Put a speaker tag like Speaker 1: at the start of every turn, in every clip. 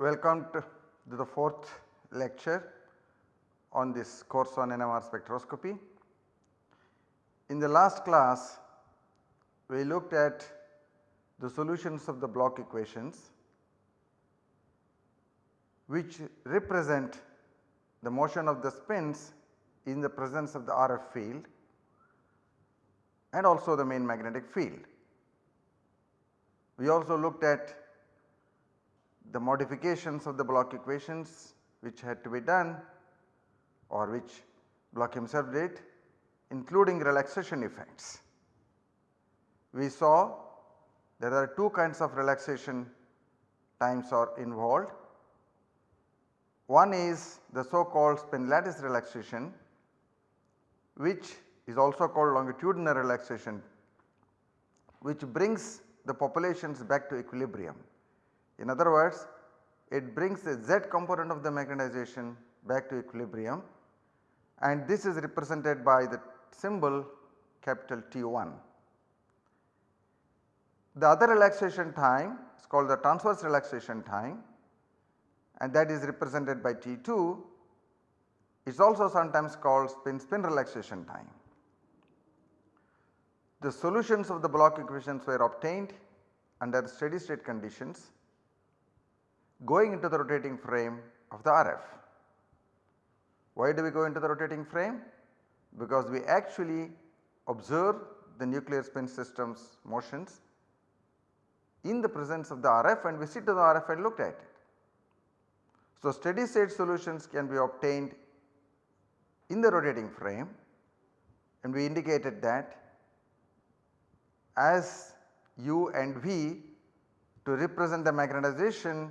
Speaker 1: Welcome to the fourth lecture on this course on NMR spectroscopy. In the last class we looked at the solutions of the Bloch equations which represent the motion of the spins in the presence of the RF field and also the main magnetic field. We also looked at the modifications of the Bloch equations which had to be done or which Bloch himself did including relaxation effects. We saw there are two kinds of relaxation times are involved. One is the so called spin lattice relaxation which is also called longitudinal relaxation which brings the populations back to equilibrium. In other words it brings the z component of the magnetization back to equilibrium and this is represented by the symbol capital T1. The other relaxation time is called the transverse relaxation time and that is represented by T2 it is also sometimes called spin spin relaxation time. The solutions of the Bloch equations were obtained under steady state conditions going into the rotating frame of the RF. Why do we go into the rotating frame? Because we actually observe the nuclear spin systems motions in the presence of the RF and we sit to the RF and look at it. So, steady state solutions can be obtained in the rotating frame and we indicated that as u and v to represent the magnetization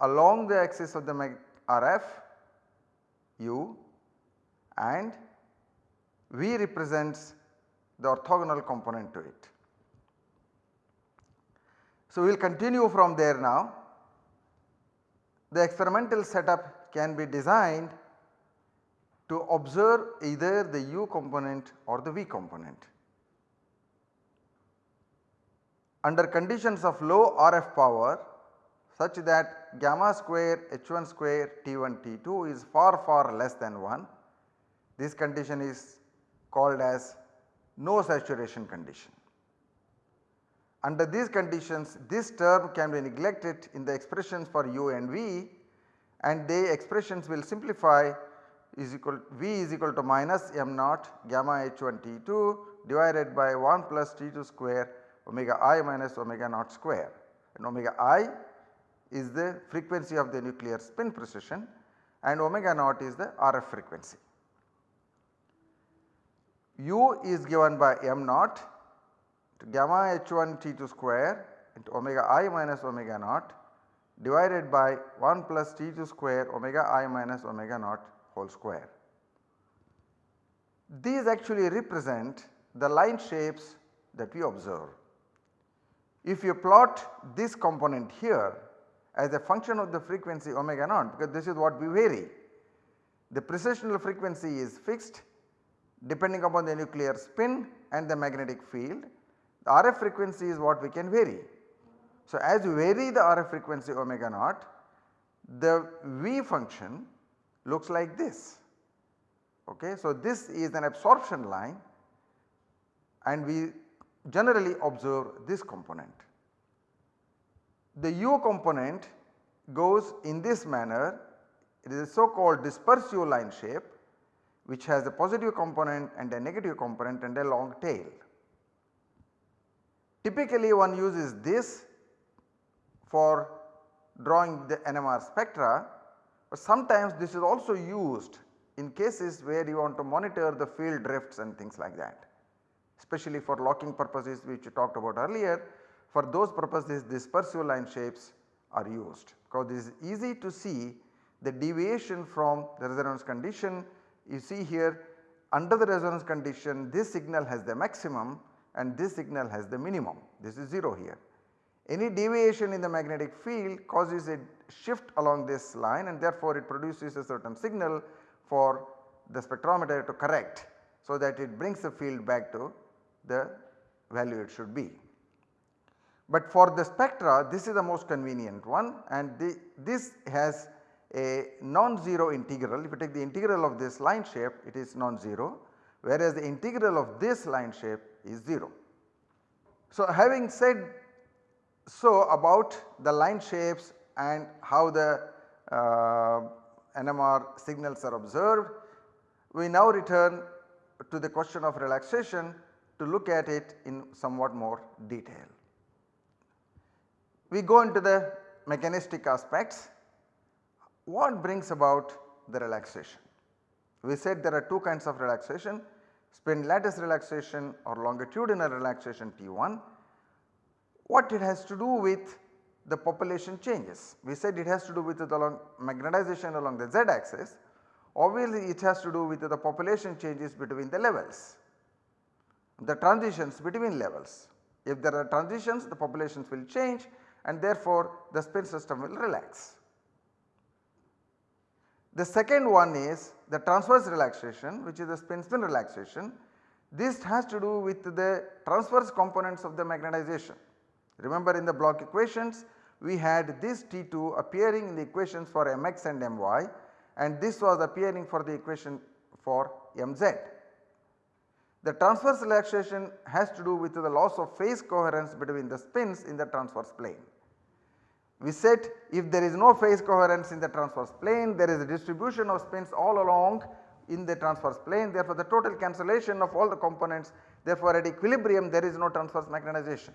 Speaker 1: along the axis of the RF u and V represents the orthogonal component to it. So, we will continue from there now. The experimental setup can be designed to observe either the u component or the v component. Under conditions of low RF power such that gamma square H1 square T1 T2 is far far less than 1. This condition is called as no saturation condition. Under these conditions this term can be neglected in the expressions for u and v and the expressions will simplify is equal v is equal to minus m naught gamma h1 t2 divided by 1 plus t2 square omega i minus omega naught square and omega i is the frequency of the nuclear spin precession and omega naught is the RF frequency. u is given by m naught gamma h1 t2 square into omega i minus omega naught divided by 1 plus t2 square omega i minus omega naught whole square. These actually represent the line shapes that we observe. If you plot this component here as a function of the frequency omega naught because this is what we vary. The precessional frequency is fixed depending upon the nuclear spin and the magnetic field. The RF frequency is what we can vary. So, as we vary the RF frequency omega naught the V function looks like this. Okay. So, this is an absorption line and we generally observe this component. The U component goes in this manner it is a so called dispersive line shape which has a positive component and a negative component and a long tail. Typically one uses this for drawing the NMR spectra, but sometimes this is also used in cases where you want to monitor the field drifts and things like that. Especially for locking purposes which we talked about earlier for those purposes disperse U line shapes are used. Because this is easy to see the deviation from the resonance condition. You see here under the resonance condition this signal has the maximum and this signal has the minimum this is 0 here. Any deviation in the magnetic field causes a shift along this line and therefore it produces a certain signal for the spectrometer to correct so that it brings the field back to the value it should be. But for the spectra this is the most convenient one and the, this has a non-zero integral. If you take the integral of this line shape it is non-zero whereas the integral of this line shape is 0. So having said so about the line shapes and how the uh, NMR signals are observed, we now return to the question of relaxation to look at it in somewhat more detail. We go into the mechanistic aspects. What brings about the relaxation? We said there are two kinds of relaxation spin lattice relaxation or longitudinal relaxation T1. What it has to do with the population changes. We said it has to do with the magnetization along the z axis. Obviously it has to do with the population changes between the levels, the transitions between levels. If there are transitions the populations will change and therefore the spin system will relax. The second one is the transverse relaxation which is the spin spin relaxation. This has to do with the transverse components of the magnetization. Remember in the Bloch equations we had this T2 appearing in the equations for mx and my and this was appearing for the equation for mz. The transverse relaxation has to do with the loss of phase coherence between the spins in the transverse plane. We said if there is no phase coherence in the transverse plane there is a distribution of spins all along in the transverse plane therefore the total cancellation of all the components therefore at equilibrium there is no transverse magnetization.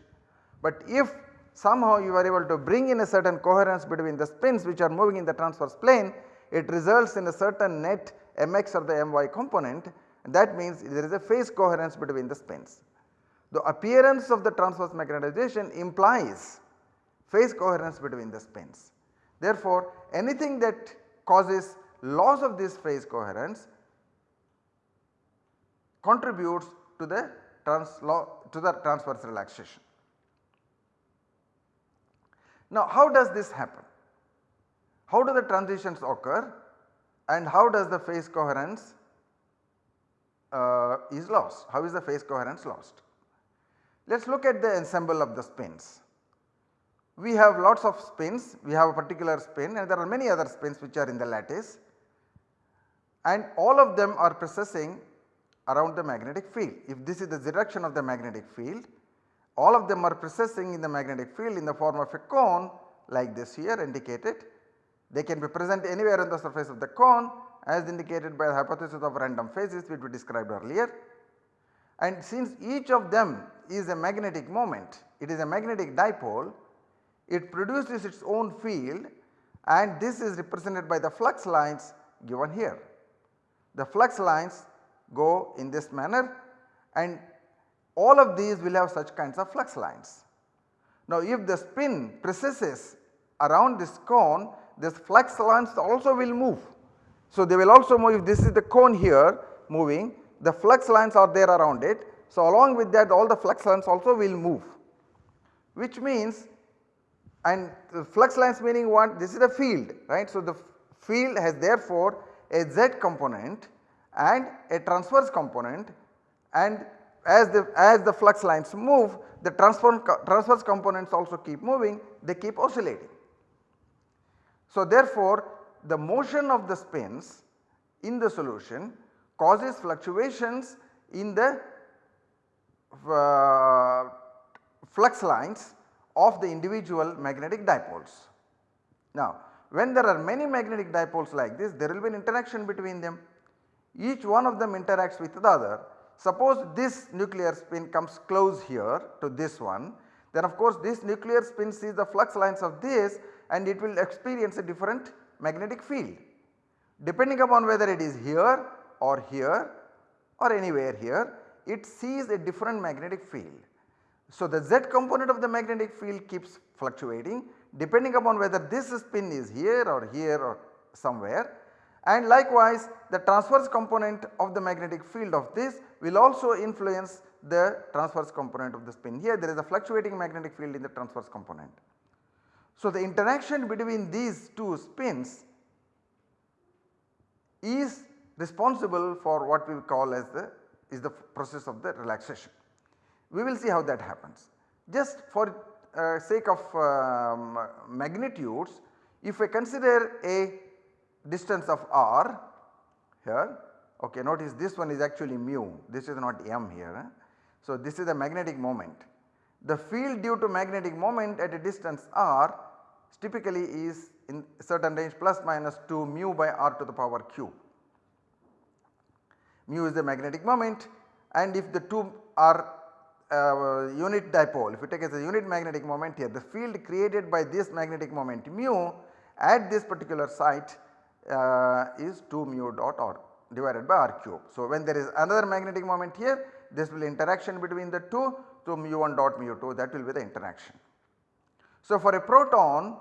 Speaker 1: But if somehow you are able to bring in a certain coherence between the spins which are moving in the transverse plane it results in a certain net mx or the my component that means there is a phase coherence between the spins. The appearance of the transverse magnetization implies phase coherence between the spins. Therefore, anything that causes loss of this phase coherence contributes to the, trans to the transverse relaxation. Now how does this happen? How do the transitions occur and how does the phase coherence uh, is lost? How is the phase coherence lost? Let us look at the ensemble of the spins we have lots of spins, we have a particular spin and there are many other spins which are in the lattice and all of them are precessing around the magnetic field. If this is the direction of the magnetic field, all of them are precessing in the magnetic field in the form of a cone like this here indicated. They can be present anywhere on the surface of the cone as indicated by the hypothesis of random phases which we described earlier. And since each of them is a magnetic moment, it is a magnetic dipole, it produces its own field and this is represented by the flux lines given here. The flux lines go in this manner and all of these will have such kinds of flux lines. Now if the spin precesses around this cone this flux lines also will move. So they will also move if this is the cone here moving the flux lines are there around it. So along with that all the flux lines also will move which means and flux lines meaning what this is the field right. So, the field has therefore a z component and a transverse component and as the as the flux lines move the transverse components also keep moving they keep oscillating. So, therefore, the motion of the spins in the solution causes fluctuations in the uh, flux lines of the individual magnetic dipoles. Now when there are many magnetic dipoles like this there will be an interaction between them. Each one of them interacts with the other. Suppose this nuclear spin comes close here to this one then of course this nuclear spin sees the flux lines of this and it will experience a different magnetic field. Depending upon whether it is here or here or anywhere here it sees a different magnetic field. So, the z component of the magnetic field keeps fluctuating depending upon whether this spin is here or here or somewhere and likewise the transverse component of the magnetic field of this will also influence the transverse component of the spin. Here there is a fluctuating magnetic field in the transverse component. So, the interaction between these two spins is responsible for what we call as the is the process of the relaxation. We will see how that happens. Just for uh, sake of um, magnitudes if I consider a distance of r here okay notice this one is actually mu this is not m here. So, this is the magnetic moment. The field due to magnetic moment at a distance r typically is in certain range plus minus 2 mu by r to the power cube. Mu is the magnetic moment and if the two are uh, unit dipole if you take as a unit magnetic moment here the field created by this magnetic moment mu at this particular site uh, is 2 mu dot r divided by r cube. So, when there is another magnetic moment here this will interaction between the two so mu 1 dot mu 2 that will be the interaction. So, for a proton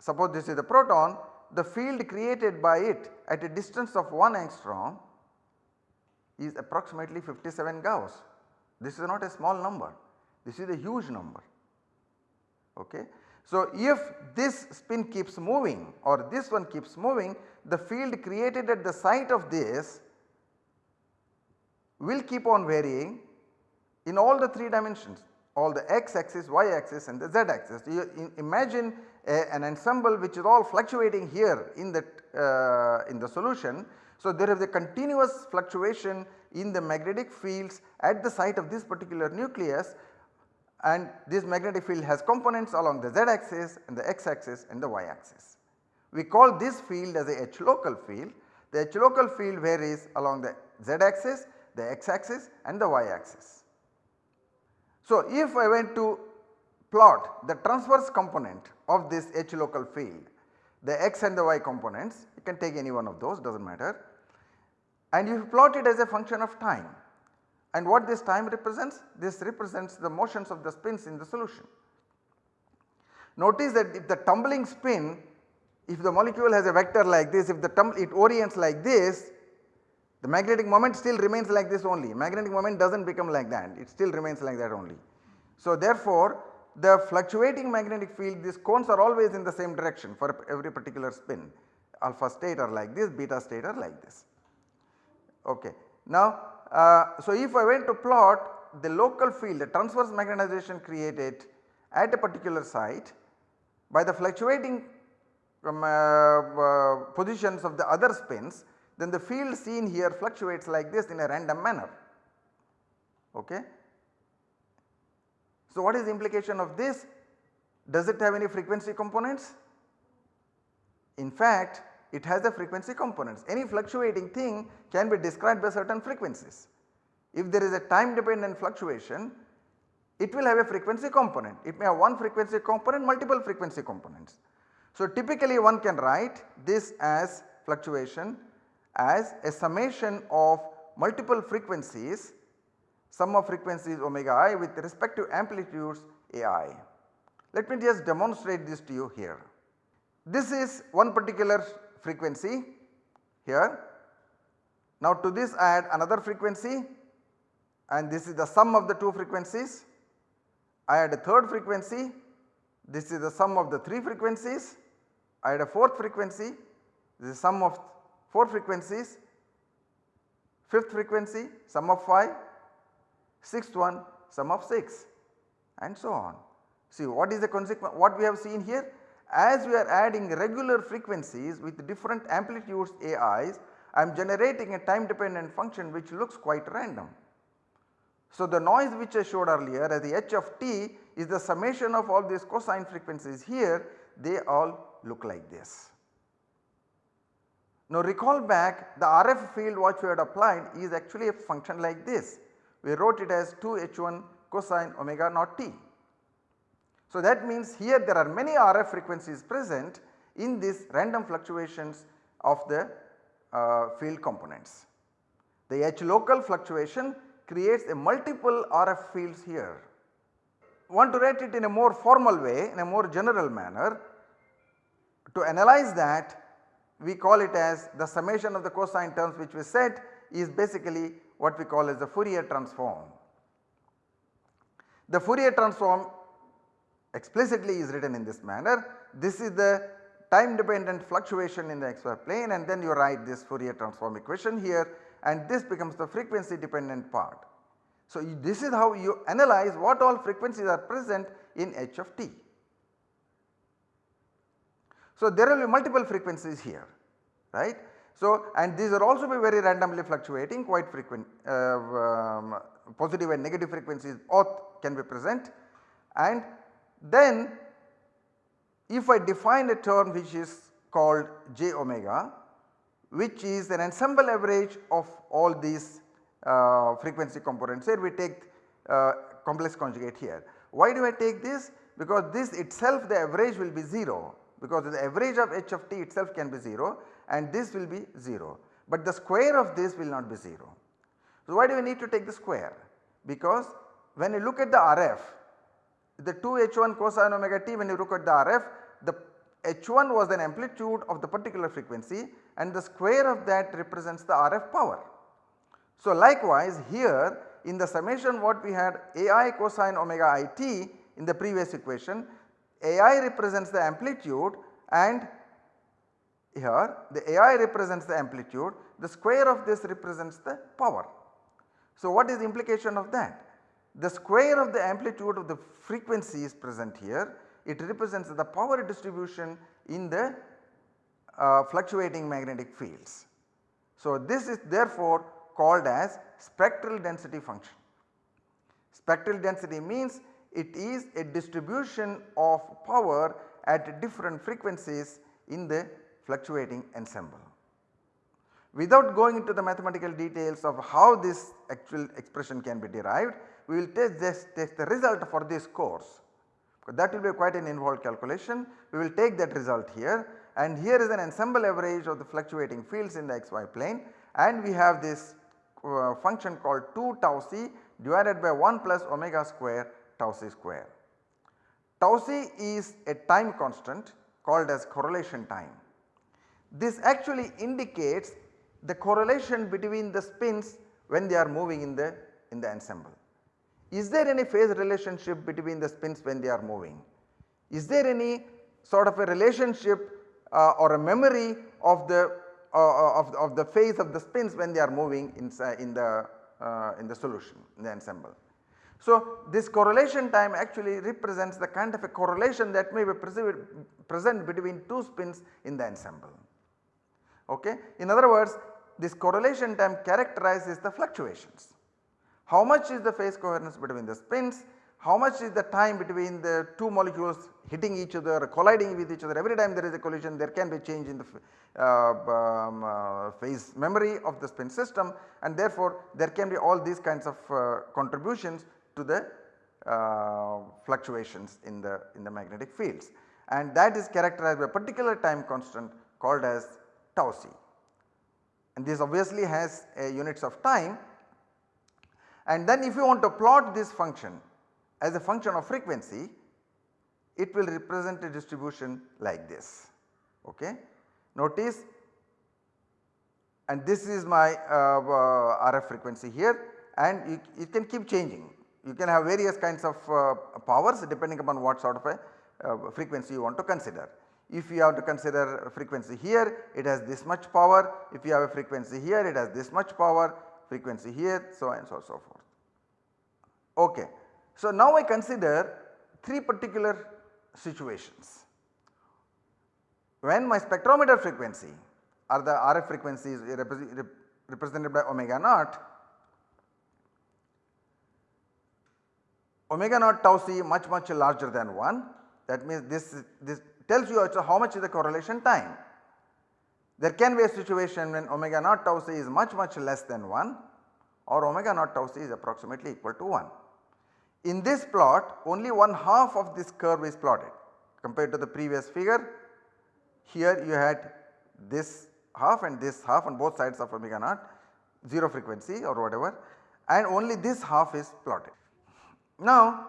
Speaker 1: suppose this is the proton the field created by it at a distance of 1 angstrom is approximately 57 Gauss. This is not a small number, this is a huge number. Okay. So, if this spin keeps moving or this one keeps moving the field created at the site of this will keep on varying in all the 3 dimensions all the x axis, y axis and the z axis. You imagine a, an ensemble which is all fluctuating here in that uh, in the solution. So, there is a continuous fluctuation in the magnetic fields at the site of this particular nucleus and this magnetic field has components along the z axis and the x axis and the y axis. We call this field as a H local field. The H local field varies along the z axis, the x axis and the y axis. So, if I went to plot the transverse component of this H local field, the x and the y components you can take any one of those does not matter and you plot it as a function of time and what this time represents? This represents the motions of the spins in the solution. Notice that if the tumbling spin if the molecule has a vector like this if the tumble it orients like this the magnetic moment still remains like this only magnetic moment does not become like that it still remains like that only. So therefore the fluctuating magnetic field these cones are always in the same direction for every particular spin alpha state are like this beta state are like this. Okay. Now uh, so if I went to plot the local field the transverse magnetization created at a particular site by the fluctuating um, uh, uh, positions of the other spins then the field seen here fluctuates like this in a random manner. Okay. So what is the implication of this? Does it have any frequency components? In fact it has the frequency components. Any fluctuating thing can be described by certain frequencies. If there is a time dependent fluctuation, it will have a frequency component. It may have one frequency component, multiple frequency components. So typically one can write this as fluctuation as a summation of multiple frequencies, sum of frequencies omega i with respective amplitudes ai. Let me just demonstrate this to you here. This is one particular frequency here. Now to this I add another frequency and this is the sum of the two frequencies. I add a third frequency, this is the sum of the 3 frequencies. I add a fourth frequency, this is sum of 4 frequencies, fifth frequency sum of 5, sixth one sum of 6 and so on. See what is the consequence what we have seen here as we are adding regular frequencies with different amplitudes AIs I am generating a time dependent function which looks quite random. So, the noise which I showed earlier as the h of t is the summation of all these cosine frequencies here they all look like this. Now recall back the RF field what we had applied is actually a function like this. We wrote it as 2 h1 cosine omega naught t. So that means here there are many RF frequencies present in these random fluctuations of the uh, field components. The H local fluctuation creates a multiple RF fields here. Want to write it in a more formal way in a more general manner. To analyze that we call it as the summation of the cosine terms which we said is basically what we call as the Fourier transform. The Fourier transform explicitly is written in this manner. This is the time dependent fluctuation in the xy plane and then you write this Fourier transform equation here and this becomes the frequency dependent part. So, this is how you analyze what all frequencies are present in h of t. So, there will be multiple frequencies here right. So, and these are also be very randomly fluctuating quite frequent uh, um, positive and negative frequencies both can be present and then if I define a term which is called j omega which is an ensemble average of all these uh, frequency components here we take uh, complex conjugate here. Why do I take this? Because this itself the average will be 0 because the average of h of t itself can be 0 and this will be 0 but the square of this will not be 0. So why do we need to take the square? Because when you look at the RF the 2 h1 cosine omega t when you look at the RF the h1 was an amplitude of the particular frequency and the square of that represents the RF power. So likewise here in the summation what we had ai cosine omega i t in the previous equation ai represents the amplitude and here the ai represents the amplitude the square of this represents the power. So what is the implication of that? The square of the amplitude of the frequency is present here it represents the power distribution in the uh, fluctuating magnetic fields. So this is therefore called as spectral density function. Spectral density means it is a distribution of power at different frequencies in the fluctuating ensemble. Without going into the mathematical details of how this actual expression can be derived, we will take this take the result for this course. Because that will be quite an involved calculation. We will take that result here and here is an ensemble average of the fluctuating fields in the xy plane and we have this uh, function called 2 tau c divided by 1 plus omega square tau c square. Tau c is a time constant called as correlation time. This actually indicates the correlation between the spins when they are moving in the in the ensemble. Is there any phase relationship between the spins when they are moving? Is there any sort of a relationship uh, or a memory of the uh, of, of the phase of the spins when they are moving inside in the uh, in the solution in the ensemble. So this correlation time actually represents the kind of a correlation that may be present between two spins in the ensemble. Okay. In other words this correlation time characterizes the fluctuations. How much is the phase coherence between the spins, how much is the time between the two molecules hitting each other colliding with each other? Every time there is a collision there can be change in the uh, um, uh, phase memory of the spin system and therefore there can be all these kinds of uh, contributions to the uh, fluctuations in the in the magnetic fields. And that is characterized by a particular time constant called as tau c. And this obviously has units of time and then if you want to plot this function as a function of frequency it will represent a distribution like this. Okay. Notice and this is my uh, uh, RF frequency here and you, can keep changing. You can have various kinds of uh, powers depending upon what sort of a uh, frequency you want to consider. If you have to consider frequency here it has this much power, if you have a frequency here it has this much power, frequency here so and so so forth. Okay. So now I consider 3 particular situations. When my spectrometer frequency or the RF frequency is represented by omega naught, omega naught tau c much much larger than 1 that means this, this tells you also how much is the correlation time. There can be a situation when omega naught tau c is much much less than 1 or omega naught tau c is approximately equal to 1. In this plot only one half of this curve is plotted compared to the previous figure. Here you had this half and this half on both sides of omega naught 0 frequency or whatever and only this half is plotted. Now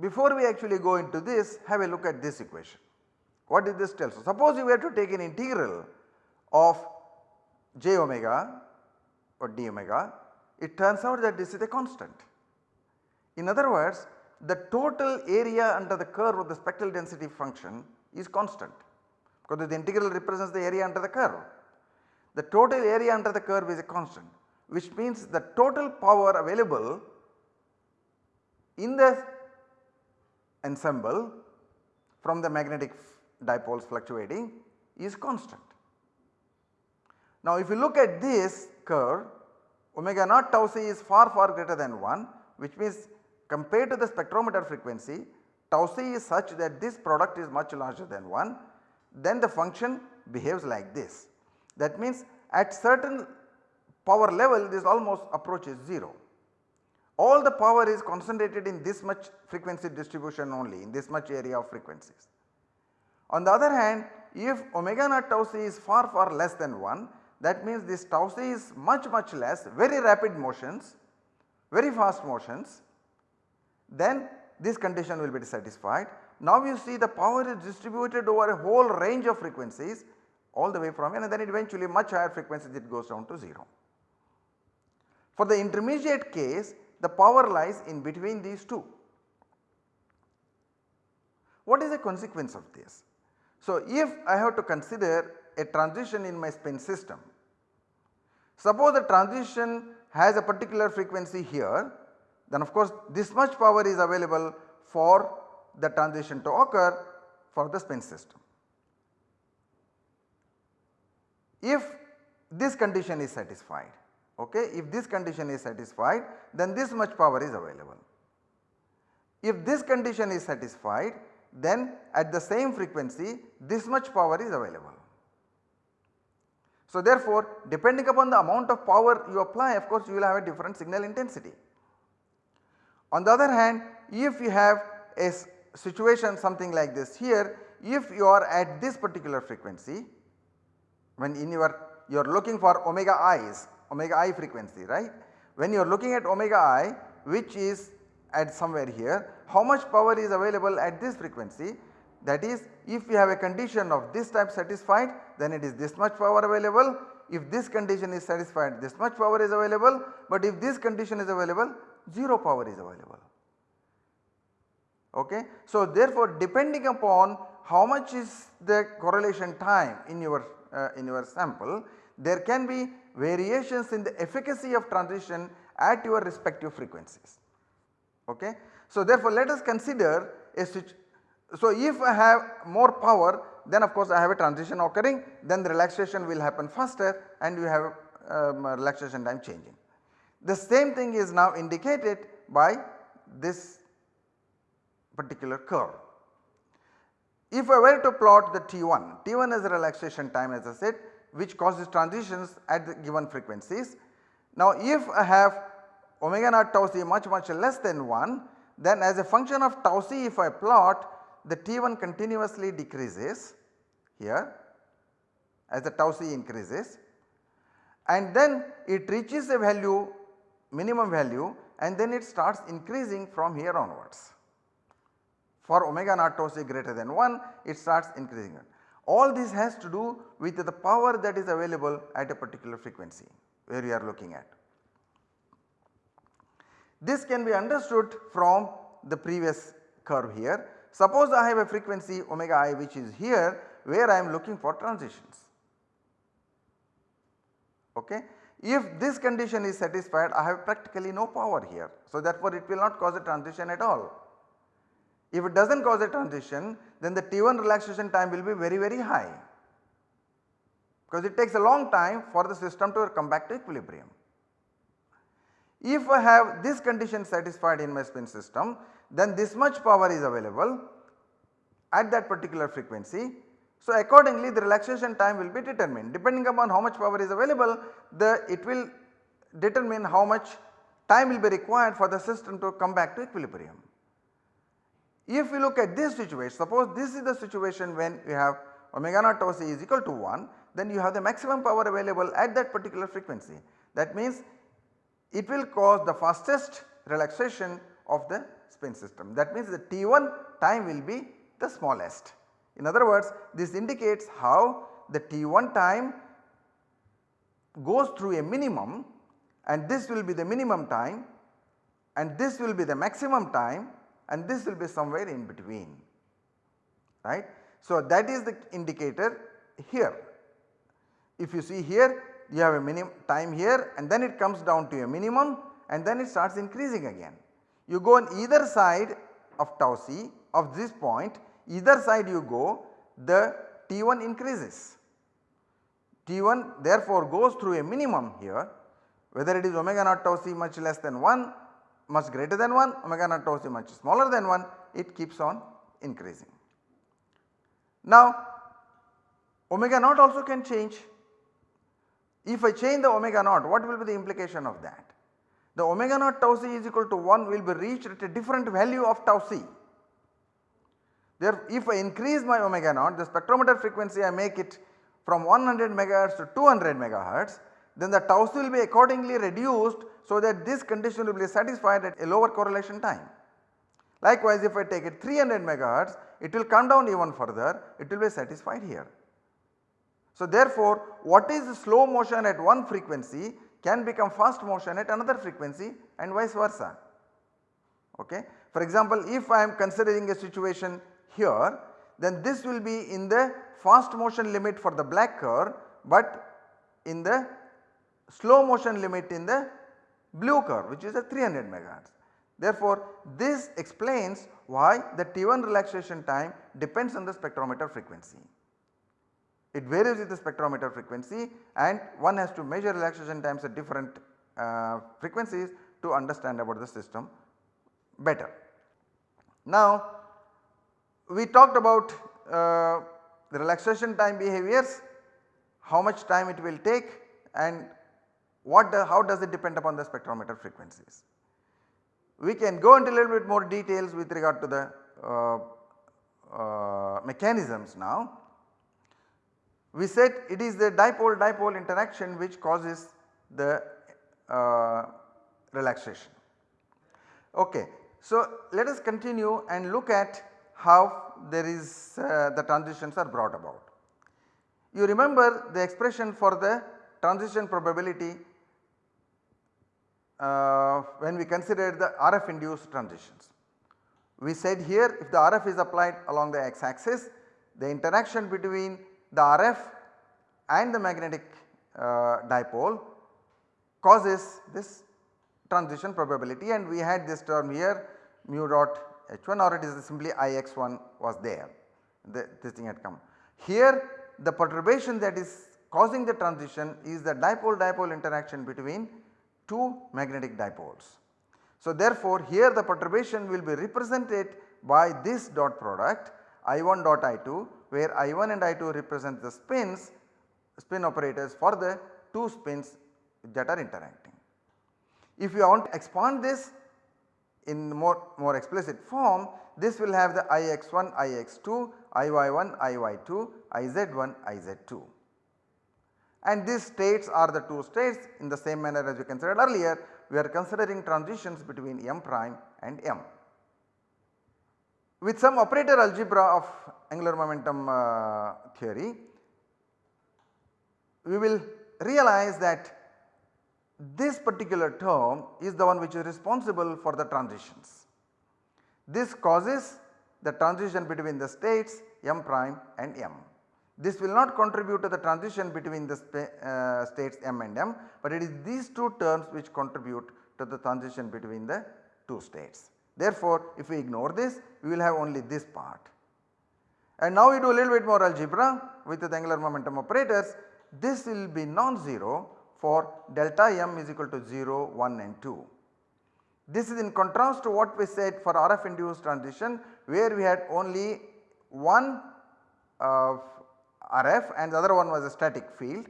Speaker 1: before we actually go into this have a look at this equation. What did this tell? So suppose you were to take an integral of j omega or d omega it turns out that this is a constant In other words the total area under the curve of the spectral density function is constant because the integral represents the area under the curve. The total area under the curve is a constant which means the total power available in the ensemble from the magnetic dipoles fluctuating is constant. Now if you look at this curve omega naught tau c is far far greater than 1 which means compared to the spectrometer frequency tau c is such that this product is much larger than 1 then the function behaves like this. That means at certain power level this almost approaches 0. All the power is concentrated in this much frequency distribution only in this much area of frequencies. On the other hand if omega naught tau c is far far less than 1 that means this tau c is much much less very rapid motions very fast motions then this condition will be satisfied. Now you see the power is distributed over a whole range of frequencies all the way from and then eventually much higher frequencies it goes down to 0. For the intermediate case the power lies in between these two. What is the consequence of this? So if I have to consider a transition in my spin system, suppose the transition has a particular frequency here then of course this much power is available for the transition to occur for the spin system. If this condition is satisfied, okay, if this condition is satisfied then this much power is available. If this condition is satisfied then at the same frequency this much power is available. So therefore depending upon the amount of power you apply of course you will have a different signal intensity. On the other hand if you have a situation something like this here if you are at this particular frequency when in your you are looking for omega i's omega i frequency right. When you are looking at omega i which is at somewhere here how much power is available at this frequency that is if you have a condition of this type satisfied then it is this much power available if this condition is satisfied this much power is available but if this condition is available 0 power is available. Okay. So therefore depending upon how much is the correlation time in your uh, in your sample there can be variations in the efficacy of transition at your respective frequencies. Okay. So therefore let us consider a switch. So if I have more power then of course I have a transition occurring then the relaxation will happen faster and you have um, relaxation time changing. The same thing is now indicated by this particular curve. If I were to plot the T1, T1 is relaxation time as I said which causes transitions at the given frequencies. Now if I have omega naught tau c much much less than 1 then as a function of tau c if I plot the T1 continuously decreases here as the tau c increases and then it reaches a value minimum value and then it starts increasing from here onwards. For omega naught tau c greater than 1 it starts increasing. All this has to do with the power that is available at a particular frequency where we are looking at. This can be understood from the previous curve here. Suppose I have a frequency omega i which is here where I am looking for transitions. Okay. If this condition is satisfied I have practically no power here. So therefore it will not cause a transition at all. If it does not cause a transition then the T1 relaxation time will be very very high because it takes a long time for the system to come back to equilibrium. If I have this condition satisfied in my spin system then this much power is available at that particular frequency. So accordingly the relaxation time will be determined depending upon how much power is available the it will determine how much time will be required for the system to come back to equilibrium. If we look at this situation suppose this is the situation when we have omega naught tau c is equal to 1 then you have the maximum power available at that particular frequency. That means it will cause the fastest relaxation of the spin system. That means the T1 time will be the smallest. In other words this indicates how the T1 time goes through a minimum and this will be the minimum time and this will be the maximum time and this will be somewhere in between right. So, that is the indicator here. If you see here you have a minimum time here and then it comes down to a minimum and then it starts increasing again. You go on either side of tau c of this point either side you go the T1 increases. T1 therefore goes through a minimum here whether it is omega naught tau c much less than 1 much greater than 1 omega naught tau c much smaller than 1 it keeps on increasing. Now omega naught also can change. If I change the omega naught what will be the implication of that? The omega naught tau c is equal to 1 will be reached at a different value of tau c. There if I increase my omega naught the spectrometer frequency I make it from 100 megahertz to 200 megahertz then the tau c will be accordingly reduced so that this condition will be satisfied at a lower correlation time. Likewise if I take it 300 megahertz it will come down even further it will be satisfied here. So therefore what is slow motion at one frequency can become fast motion at another frequency and vice versa. Okay. For example if I am considering a situation here then this will be in the fast motion limit for the black curve but in the slow motion limit in the blue curve which is a 300 megahertz. Therefore, this explains why the T1 relaxation time depends on the spectrometer frequency. It varies with the spectrometer frequency and one has to measure relaxation times at different uh, frequencies to understand about the system better. Now we talked about uh, the relaxation time behaviors, how much time it will take and what the, how does it depend upon the spectrometer frequencies. We can go into a little bit more details with regard to the uh, uh, mechanisms now. We said it is the dipole dipole interaction which causes the uh, relaxation. Okay. So, let us continue and look at how there is uh, the transitions are brought about. You remember the expression for the transition probability uh, when we considered the RF induced transitions. We said here if the RF is applied along the x axis the interaction between the RF and the magnetic uh, dipole causes this transition probability and we had this term here mu dot h1 or it is simply ix1 was there the, this thing had come. Here the perturbation that is causing the transition is the dipole dipole interaction between two magnetic dipoles. So therefore here the perturbation will be represented by this dot product I1 dot I2 where I1 and I2 represent the spins spin operators for the two spins that are interacting. If you want to expand this in more, more explicit form this will have the Ix1, Ix2, Iy1, Iy2, Iz1, Iz2 and these states are the two states in the same manner as we considered earlier we are considering transitions between m prime and m. With some operator algebra of angular momentum uh, theory we will realize that this particular term is the one which is responsible for the transitions. This causes the transition between the states m prime and m. This will not contribute to the transition between the uh, states m and m, but it is these two terms which contribute to the transition between the two states. Therefore, if we ignore this we will have only this part. And now we do a little bit more algebra with the angular momentum operators this will be non-zero for delta m is equal to 0, 1 and 2. This is in contrast to what we said for RF induced transition where we had only one uh, RF and the other one was a static field.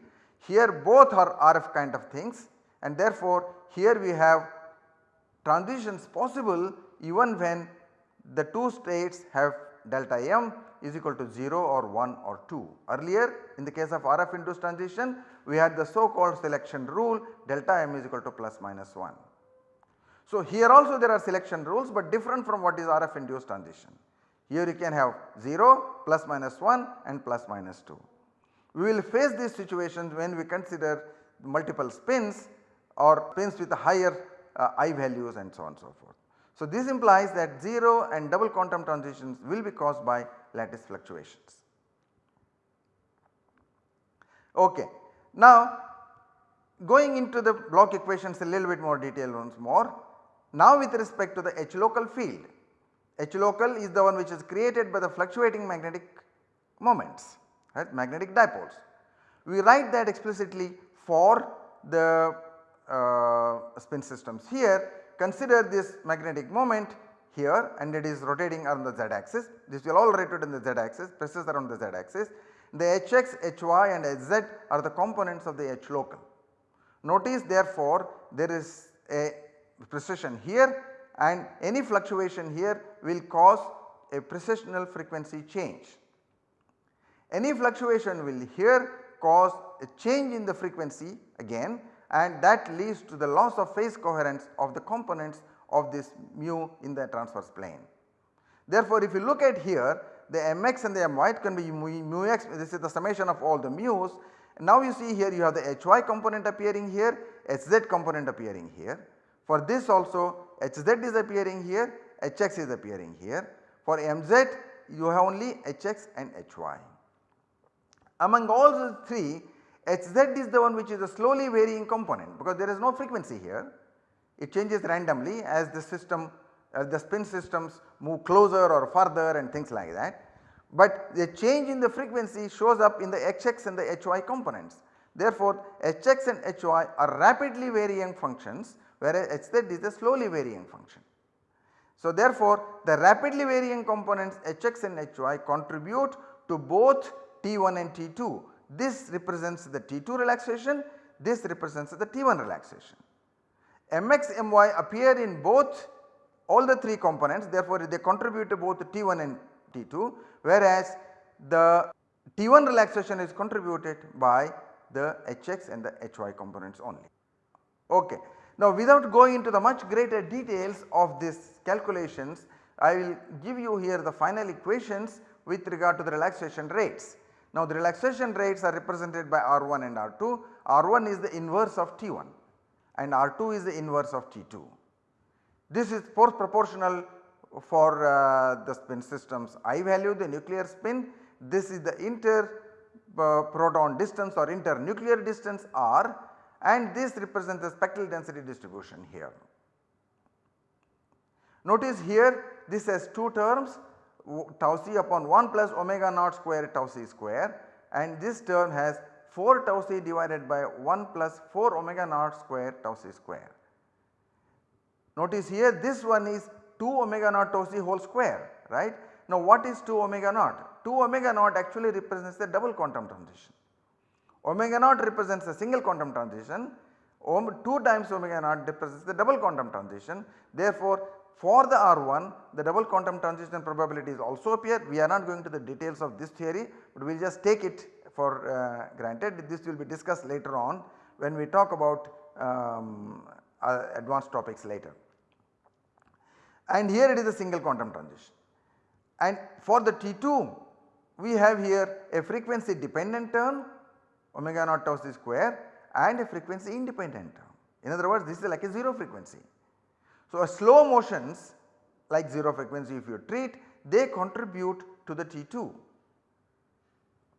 Speaker 1: Here both are RF kind of things and therefore here we have transitions possible even when the two states have delta m is equal to 0 or 1 or 2. Earlier in the case of RF induced transition we had the so called selection rule delta m is equal to plus minus 1. So here also there are selection rules but different from what is RF induced transition. Here you can have 0, plus minus 1 and plus minus 2. We will face these situations when we consider multiple spins or spins with higher uh, I values and so on and so forth. So, this implies that 0 and double quantum transitions will be caused by lattice fluctuations. Okay. Now going into the Bloch equations a little bit more detail once more. Now with respect to the H local field, H local is the one which is created by the fluctuating magnetic moments right magnetic dipoles. We write that explicitly for the uh, spin systems here consider this magnetic moment here and it is rotating around the z axis this will all rotate in the z axis precesses around the z axis the Hx, Hy and Hz are the components of the H local. Notice therefore there is a precession here and any fluctuation here will cause a precessional frequency change. Any fluctuation will here cause a change in the frequency again and that leads to the loss of phase coherence of the components of this mu in the transverse plane. Therefore, if you look at here the mx and the my can be mu, mu x this is the summation of all the mu's. Now you see here you have the hy component appearing here, hz component appearing here. For this also hz is appearing here, hx is appearing here. For mz you have only hx and hy. Among all the three hz is the one which is a slowly varying component because there is no frequency here. It changes randomly as the system as the spin systems move closer or further and things like that. But the change in the frequency shows up in the hx and the hy components. Therefore, hx and hy are rapidly varying functions whereas hz is a slowly varying function. So, therefore, the rapidly varying components hx and hy contribute to both T1 and T2. This represents the T2 relaxation, this represents the T1 relaxation. Mx, My appear in both all the 3 components therefore they contribute to both T1 and T2 whereas the T1 relaxation is contributed by the Hx and the Hy components only. Okay. Now without going into the much greater details of these calculations I will give you here the final equations with regard to the relaxation rates. Now the relaxation rates are represented by R1 and R2. R1 is the inverse of T1 and R2 is the inverse of T2. This is force proportional for uh, the spin systems I value the nuclear spin this is the inter uh, proton distance or inter nuclear distance r and this represents the spectral density distribution here. Notice here this has 2 terms tau c upon 1 plus omega naught square tau c square and this term has 4 tau c divided by 1 plus 4 omega naught square tau c square. Notice here this one is 2 omega naught tau c whole square right. Now what is 2 omega naught? 2 omega naught actually represents the double quantum transition. Omega naught represents a single quantum transition, 2 times omega naught represents the double quantum transition. Therefore, for the R1 the double quantum transition probabilities also appear. We are not going to the details of this theory, but we will just take it for uh, granted. This will be discussed later on when we talk about um, uh, advanced topics later. And here it is a single quantum transition. And for the T2 we have here a frequency dependent term omega naught tau c square and a frequency independent term. In other words this is like a 0 frequency. So, slow motions like 0 frequency if you treat they contribute to the T2.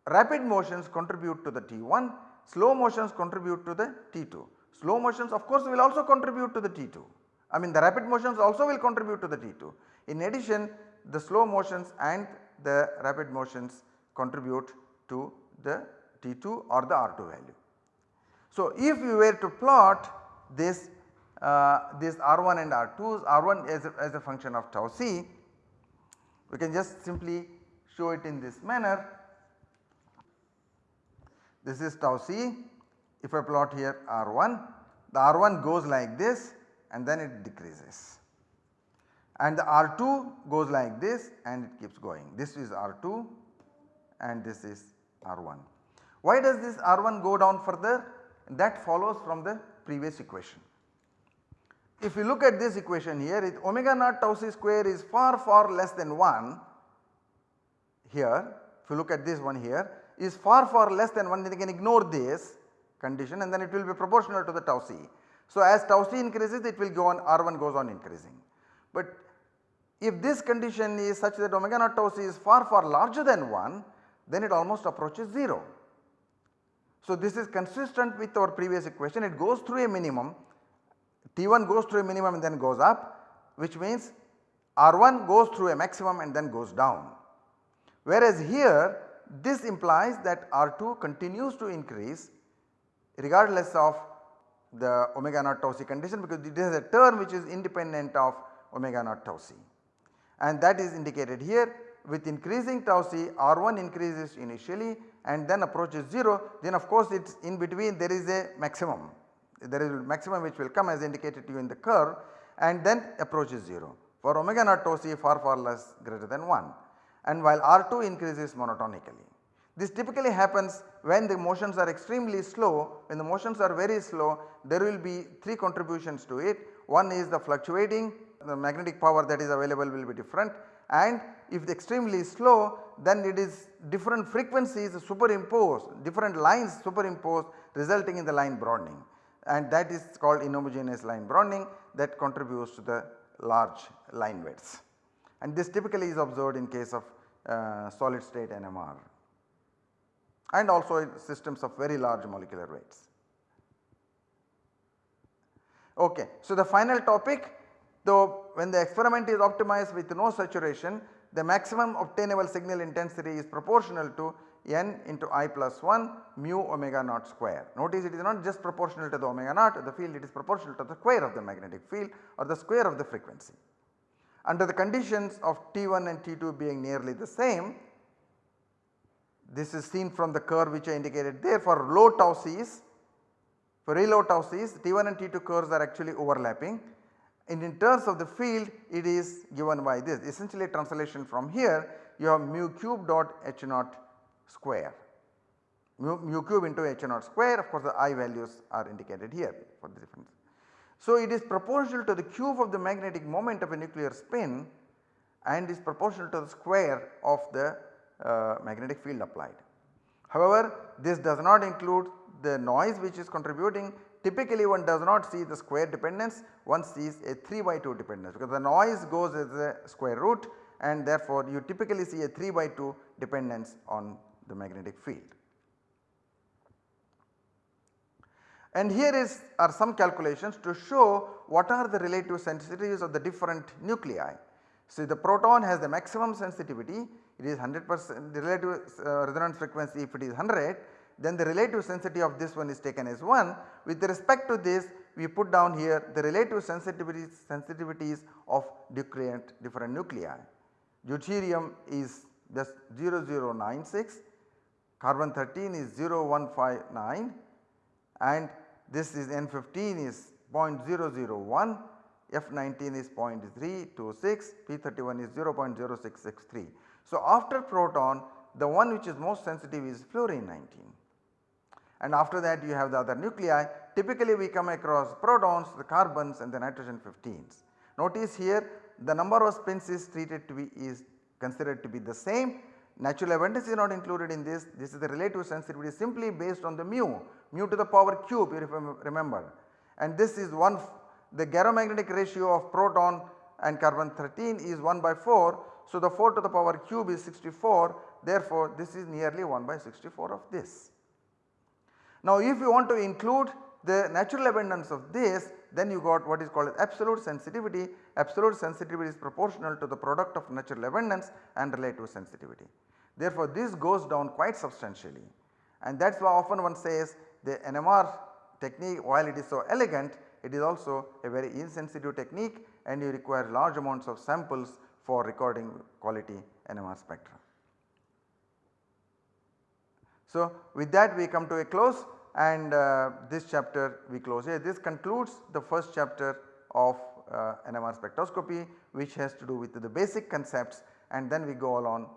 Speaker 1: Rapid motions contribute to the T1, slow motions contribute to the T2. Slow motions of course will also contribute to the T2. I mean the rapid motions also will contribute to the T2. In addition the slow motions and the rapid motions contribute to the T2 or the R2 value. So if you were to plot this uh, this R1 and R2s, R1 as a, as a function of tau c, we can just simply show it in this manner. This is tau c, if I plot here R1, the R1 goes like this and then it decreases and the R2 goes like this and it keeps going. This is R2 and this is R1. Why does this R1 go down further? That follows from the previous equation. If you look at this equation here it omega naught tau c square is far far less than 1 here if you look at this one here is far far less than 1 then you can ignore this condition and then it will be proportional to the tau c. So, as tau c increases it will go on R1 goes on increasing. But if this condition is such that omega naught tau c is far far larger than 1 then it almost approaches 0. So, this is consistent with our previous equation it goes through a minimum T1 goes through a minimum and then goes up which means R1 goes through a maximum and then goes down. Whereas here this implies that R2 continues to increase regardless of the omega naught tau c condition because it is a term which is independent of omega naught tau c. And that is indicated here with increasing tau c R1 increases initially and then approaches 0 then of course it is in between there is a maximum. There is a maximum which will come as indicated to you in the curve and then approaches 0 for omega naught tau c far far less greater than 1 and while R2 increases monotonically. This typically happens when the motions are extremely slow, when the motions are very slow there will be 3 contributions to it. One is the fluctuating the magnetic power that is available will be different and if the extremely slow then it is different frequencies superimposed different lines superimposed resulting in the line broadening and that is called inhomogeneous line broadening that contributes to the large line widths and this typically is observed in case of uh, solid state NMR and also in systems of very large molecular weights. Okay. So, the final topic though when the experiment is optimized with no saturation the maximum obtainable signal intensity is proportional to n into i plus 1 mu omega naught square. Notice it is not just proportional to the omega naught of the field it is proportional to the square of the magnetic field or the square of the frequency. Under the conditions of T1 and T2 being nearly the same, this is seen from the curve which I indicated there for low tau c's, for very low tau c's T1 and T2 curves are actually overlapping. And in terms of the field it is given by this. Essentially translation from here you have mu cube dot h naught square. Mu, mu cube into h naught square of course the i values are indicated here for the difference. So, it is proportional to the cube of the magnetic moment of a nuclear spin and is proportional to the square of the uh, magnetic field applied. However, this does not include the noise which is contributing typically one does not see the square dependence one sees a 3 by 2 dependence because the noise goes as a square root and therefore you typically see a 3 by 2 dependence on the magnetic field. And here is are some calculations to show what are the relative sensitivities of the different nuclei. So, the proton has the maximum sensitivity it is 100 percent the relative uh, resonance frequency if it is 100 then the relative sensitivity of this one is taken as 1. With respect to this we put down here the relative sensitivities, sensitivities of different, different nuclei. Deuterium is just 0096, carbon 13 is 0159 and this is N15 is 0.001, F19 is 0.326, P31 is 0.0663. So, after proton the one which is most sensitive is fluorine 19 and after that you have the other nuclei typically we come across protons, the carbons and the nitrogen 15s. Notice here the number of spins is treated to be is considered to be the same natural abundance is not included in this this is the relative sensitivity simply based on the mu mu to the power cube if you remember and this is 1 the gyromagnetic ratio of proton and carbon 13 is 1 by 4. So, the 4 to the power cube is 64 therefore, this is nearly 1 by 64 of this. Now, if you want to include the natural abundance of this then you got what is called absolute sensitivity. Absolute sensitivity is proportional to the product of natural abundance and relative sensitivity. Therefore, this goes down quite substantially and that is why often one says the NMR technique while it is so elegant it is also a very insensitive technique and you require large amounts of samples for recording quality NMR spectra. So, with that we come to a close and uh, this chapter we close here. This concludes the first chapter of uh, NMR spectroscopy which has to do with the basic concepts and then we go along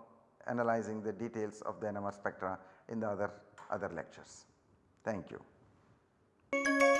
Speaker 1: analyzing the details of the NMR spectra in the other, other lectures. Thank you.